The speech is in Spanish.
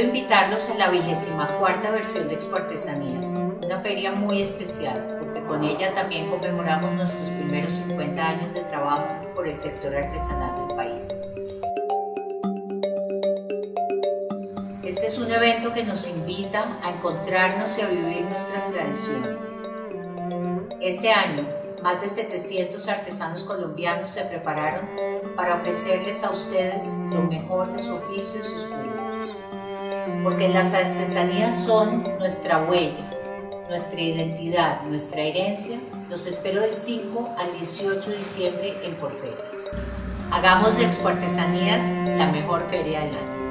invitarlos a la vigésima cuarta versión de Expo Artesanías, una feria muy especial porque con ella también conmemoramos nuestros primeros 50 años de trabajo por el sector artesanal del país. Este es un evento que nos invita a encontrarnos y a vivir nuestras tradiciones. Este año, más de 700 artesanos colombianos se prepararon para ofrecerles a ustedes lo mejor de su oficio y sus productos. Porque las artesanías son nuestra huella, nuestra identidad, nuestra herencia. Los espero del 5 al 18 de diciembre en Porferias. Hagamos de Expo Artesanías la mejor feria del año.